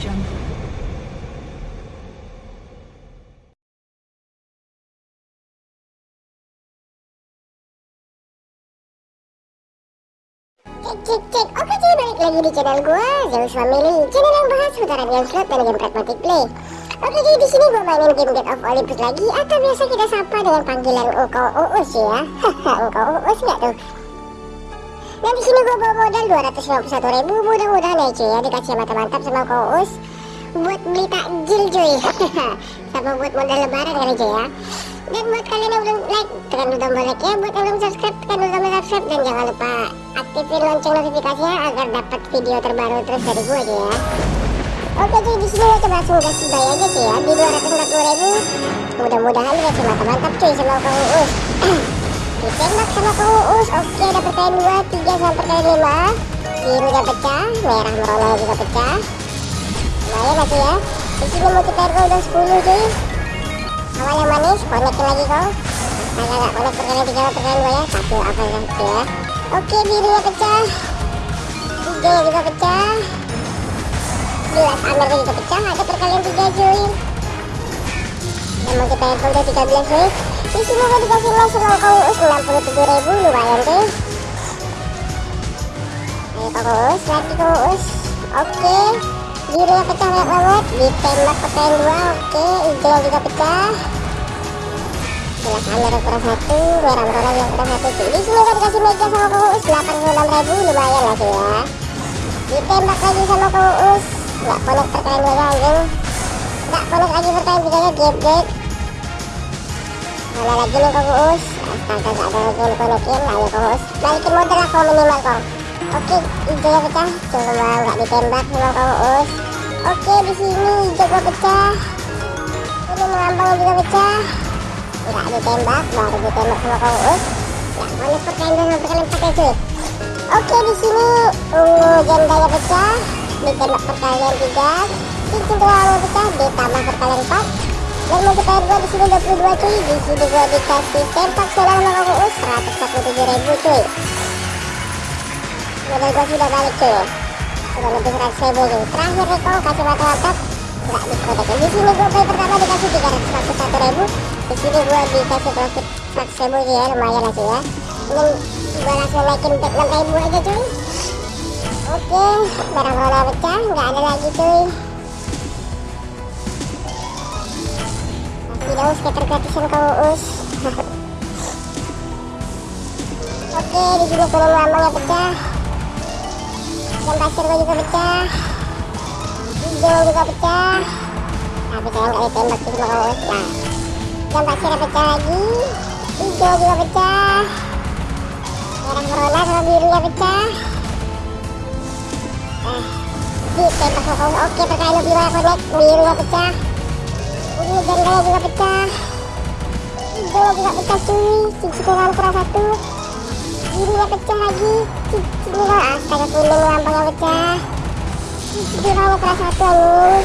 jungle. Cek cek cek, oke cuy balik lagi di channel gua Zeus Family, channel yang bahas putaran game slot dan game pragmatic play Oke jadi di sini gue mainin game Get of Olympus lagi atau biasa kita sapa dengan panggilan Uko Uus ya. Haha Uko Uus nggak tuh? Dan di sini gue bawa modal 251 ribu. Mudah-mudahan ya cuy ya. Dikasih mantap-mantap sama Engkau Uus Buat beli takjil cuy. Sama buat modal lebaran kali cuy ya. Dan buat kalian yang belum like tekan dulu tombol like ya buat yang belum subscribe tekan dulu tombol subscribe. Dan jangan lupa aktifin lonceng notifikasinya agar dapat video terbaru terus dari gue aja ya. Oke jadi di sini coba langsung kasih bay aja sih ya. Di 240 ribu. Mudah-mudahan dikasih mantap-mantap cuy sama uus ditembak sama kang uus oke dapat kalian 2 3 sampai kalian 5 birunya pecah merah merona juga pecah. Lumayan masih ya di sini multiplayer udah 10 cuy. Awal yang manis konekin lagi kau. Agak agak konek perkalian tiga perkalian dua ya. Satu apa ya ya? Oke birunya pecah. Hijaunya juga pecah. Jelas amir juga pecah. Ada perkalian tiga cuy mau kita udah 13 cuy di sini gue dikasih mas sama kau us 67 ribu lumayan cuy ayo us lagi kau us oke birunya pecah banyak banget. Ditembak perkalian dua oke. Hijau juga pecah. Jelas amir kurang satu merah merah yang kurang satu. Di sini kan dikasih mega sama kuus 86 ribu lumayan lah cuy ya. Ditembak lagi sama kuus nggak perkalian dua anjing nggak connect lagi perkalian tiganya gap gap mana lagi nih kuus astaga gak ada lagi yang konekin ayo kuus balikin modal lah kau minimal kau oke hijaunya pecah coba nggak ditembak sama kuus Oke di sini hijau gua pecah. Ini mengambang juga pecah. Enggak ditembak, baru ditembak sama kau us. Ya, mana perkalian dengan perkalian pakai cuy. Oke di sini ungu jendanya pecah, ditembak perkalian tiga. Cincin tulang pecah, ditambah perkalian empat. Dan multiplier gua di sini 22 cuy. Di sini gua dikasih tempak solar sama kau us 147 ribu cuy. Modal gua sudah balik cuy. Udah lebih 100 ribu nih terakhir kau kasih mantap-mantap nggak diprotekin di sini gue play pertama dikasih 341 ribu. Di sini gue dikasih profit 100 ribu ya. Lumayan lah sih ya. Ini gue langsung naikin back 6 ribu aja cuy. Oke barang roda pecah. Nggak ada lagi cuy daus skater gratisan kau us. Oke di sini kuning lambangnya pecah dan pasir gue juga pecah. Hijau juga pecah. Tapi saya nggak ditembak sih sama kawan nah. Dan pasirnya pecah lagi. Hijau juga pecah. Merah corona sama birunya pecah. Nah ditembak sama kawan oke perkalian lebih banyak connect birunya pecah ini jandanya juga pecah hijau juga pecah cuy cincin kurang satu birunya pecah lagi ini kok astaga kuning lambangnya pecah ini kamu kelas satu anu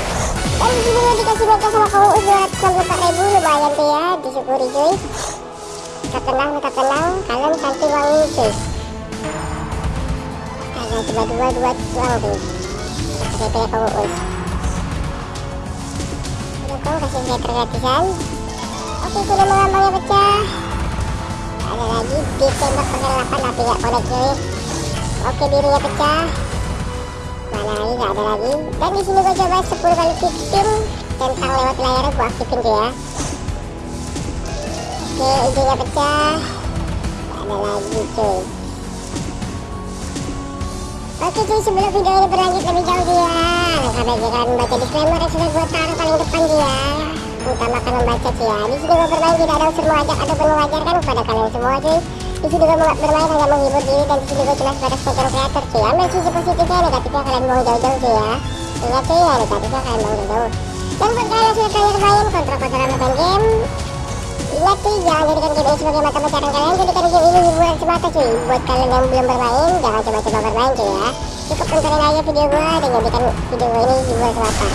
dan sini dikasih mega sama kamu udah 264 ribu lumayan tuh ya disyukuri cuy tetap tenang tetap tenang kalian cantik wangi cuy kalian coba dua dua doang tuh pakai kayak kamu kamu kasih skater gratisan oke kuning lambangnya pecah. Ada lagi ditembak pakai 8 tapi gak connect cuy. Oke birunya pecah. Mana lagi? Gak ada lagi. Dan di sini gue coba 10 kali victim tentang lewat layarnya gue aktifin tuh ya oke hijaunya pecah. Gak ada lagi cuy. Oke cuy sebelum video ini berlanjut lebih jauh dia. Langkah kalian membaca disclaimer yang sudah gue taruh paling depan dia cuy ya di sini gue bermain tidak ada unsur mengajak ataupun mengajarkan kepada kalian semua cuy. Di sini gue bermain hanya menghibur diri dan di sini gue cuma sebatas konten kreator cuy. Ambil sisi positifnya negatifnya kalian buang jauh-jauh cuy ya. Ingat cuy ya negatifnya kalian buang jauh-jauh. Dan buat kalian yang sudah terakhir main kontra-kontra main game. Ingat cuy jangan jadikan game ini sebagai mata pencarian kalian. Jadikan game ini hiburan semata cuy. Buat kalian yang belum bermain jangan coba-coba bermain cuy ya. Cukup tontonin aja video gue dan jadikan video gue ini hiburan semata.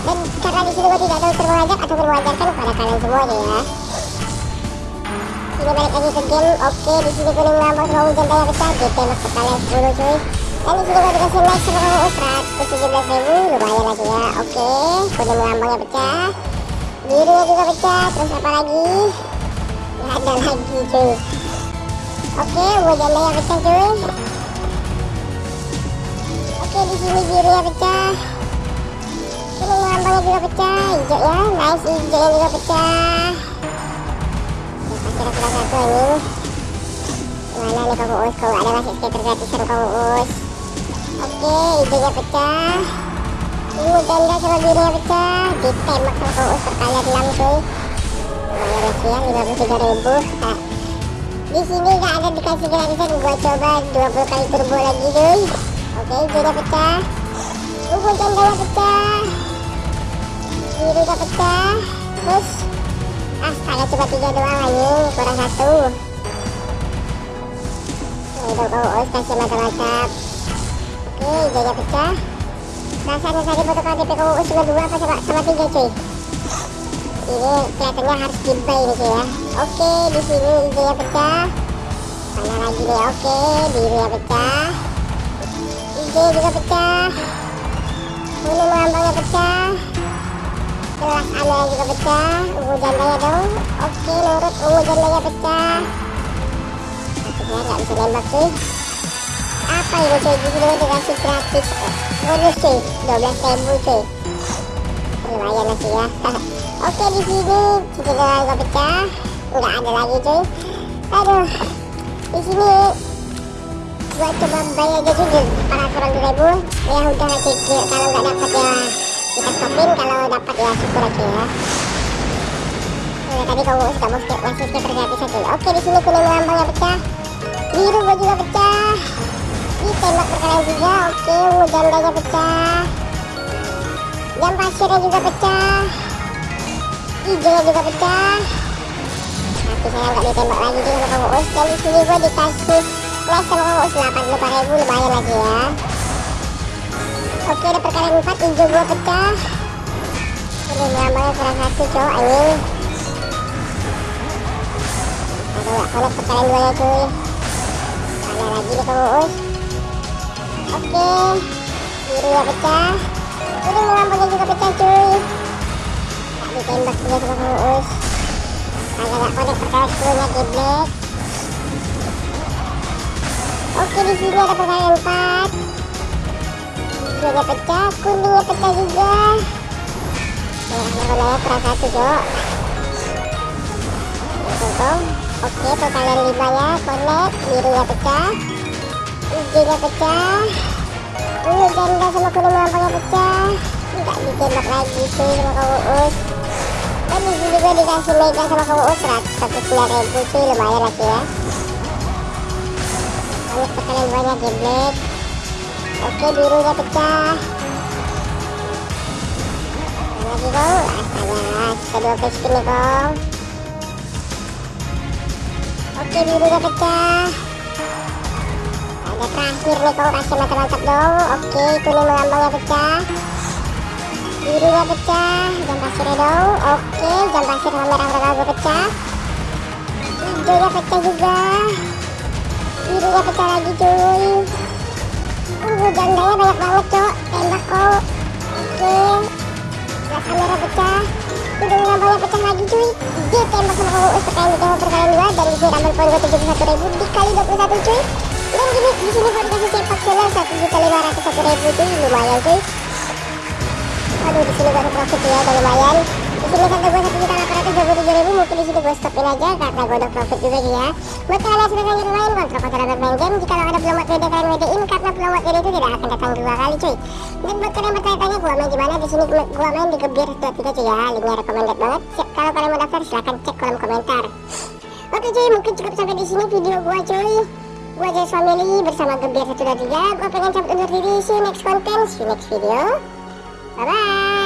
Dan karena di sini gue tidak ada unsur mengajak ataupun mengajarkan kepada kalian semua ya. Sini balik lagi ke game. Oke di sini kuning lambang sama hujan daya pecah GT masuk kalian 10 cuy. Dan di sini gue dikasih max sama kamu 117 ribu lumayan lagi ya. Oke kuning lambangnya pecah. Birunya juga pecah. Terus apa lagi? Nggak ada lagi cuy. Oke hujan daya pecah cuy. Di sini birunya pecah kuning lambangnya juga pecah hijau ya. Nice hijaunya juga pecah. Salah satu ini. Mana nih kamu us kalau ada masih skater gratisan kamu us oke hijaunya pecah. Ungu janda sama birunya pecah. Ditembak sama kamu us perkalian 6 cuy. Lumayan ya sih ya 53 ribu. Nah, di sini nggak ada dikasih gratisan. Gua coba 20 kali turbo lagi cuy. Oke hijaunya pecah. Ungu jandanya pecah birunya pecah. Terus astaga cuma tiga doang anjing kurang satu. Itu kau os kasih mantap-mantap oke hijaunya pecah. Rasanya tadi foto KTP kau us cuma dua apa sama, sama tiga cuy? Ini kelihatannya harus dibay ini cuy ya. Oke di sini hijaunya pecah. Mana lagi nih? Oke birunya pecah. Hijau juga pecah. Kuning lambangnya pecah jelas aneh juga pecah ungu jandanya dong. Oke nurut ungu jandanya pecah. Tapi saya nggak bisa nembak cuy apa ini cuy di sini dikasih gratis? Bonus cuy 12 ribu cuy lumayan sih ya. Oke di sini cincin juga pecah. Nggak ada lagi cuy. Aduh di sini. Gua coba bayar aja cuy 400 ribu. Ya udah cuy. Kalau nggak dapat ya kita stopin kalau dapat ya syukur aja ya. Nah, tadi kamu skip masih skip gratis aja oke di sini kuning lambangnya pecah. Biru gua juga pecah. Ditembak berkalian juga oke. Ungu jandanya pecah. Jam pasirnya juga pecah. Hijaunya juga pecah. Tapi saya nggak ditembak lagi juga sama kamu us dan di sini gua dikasih flash sama kamu us 85 ribu lumayan lagi ya Oke ada perkalian 4 hijau gua pecah. Ini lambangnya kurang satu cowok anjing Aduh gak connect perkalian 2 ya cuy. Mana lagi nih kamu us Oke Biru ya pecah. Ini lambangnya juga pecah cuy. Gak ditembak juga sama kamu us Agak gak connect perkalian 10 nya black Oke di sini ada perkalian 4 hijaunya pecah, kuningnya pecah juga. Merahnya warnanya kurang satu, Jok. Tuh, Oke, perkalian lima ya, connect, birunya pecah, hijaunya pecah, ungu janda sama kuning lambangnya pecah, nggak ditembak lagi cuy sama kamu us. Dan di sini juga dikasih mega sama kamu us 109 ribu cuy, lumayan lagi ya. Ini perkalian banyak black. Oke birunya pecah. Lagi kong astaga kita dua kali spin nih kong oke birunya pecah. Ada terakhir nih kong kasih mantap-mantap dong. Oke kuning melambangnya pecah. Birunya pecah. Jam pasirnya dong. Oke jam pasir sama merah merah gue pecah. Hijaunya pecah juga. Birunya pecah lagi cuy jandanya banyak banget, Cok. Tembak kok. Oke. Nah, kamera pecah. Udah lambangnya pecah lagi, cuy. Dia tembak sama kamu us perkalian ditembak perkalian dua dan di sini double poin gue 71 ribu dikali 21 cuy. Dan gini di sini gue dikasih sepak satu ribu cuy, lumayan cuy. Aduh di sini ada profit ya, udah lumayan. Sini saldo gue satu juta delapan ratus dua puluh tujuh ribu, mungkin di sini gue stopin aja karena gue udah profit juga ya. Buat kalian yang sudah lanjut main kontrol kontrol bermain game, jika ada belum buat WD kalian WD-in karena buat WD itu tidak akan datang dua kali cuy. Dan buat kalian bertanya-tanya gue main di mana, di sini gue main di Gebir 23 cuy ya, linknya recommended banget. Siap, kalau kalian mau daftar silahkan cek kolom komentar. Oke cuy, mungkin cukup sampai di sini video gue cuy. Gue aja family bersama Gebir 123. Gue pengen cabut undur diri. See you next content, see you next video. Bye bye.